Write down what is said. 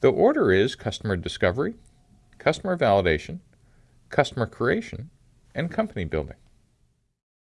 The order is customer discovery, customer validation, customer creation, and company building.